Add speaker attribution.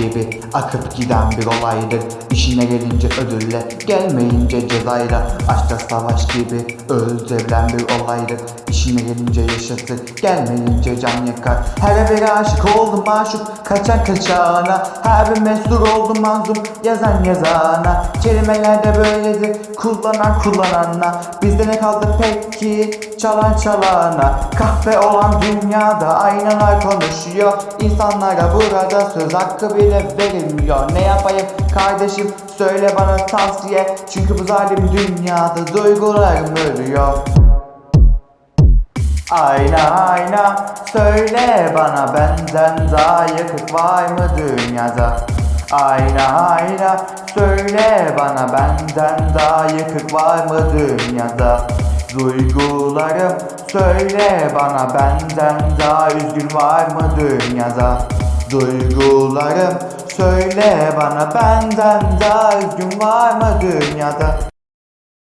Speaker 1: gibi akıp giden bir olaydır İşine gelince ödülle gelmeyince cezayla. Aşkta savaş gibi öldürülen bir olaydır İşine gelince yaşatır gelmeyince can yakar. Her bir aşık oldum maşuk kaçan kaçana. Her bir mesur oldum mazlum yazan yazana. Kelimeler de böyledir kullanan kullanana. Bizde ne kaldı peki? Çalan çalana. Kahve olan dünyada aynalar konuşuyor. İnsanlara burada söz hakkı bile verilmiyor Ne yapayım kardeşim? Söyle bana tavsiye. Çünkü bu zalim dünyada duygularım ölüyor. Ayna ayna. Söyle bana benden daha yakıt var mı dünyada? Ayna ayna. Söyle bana benden daha yakıt var mı dünyada? Duygularım. Söyle bana benden daha üzgün var mı dünyada? Duygularım söyle bana benden daha üzgün var mı dünyada?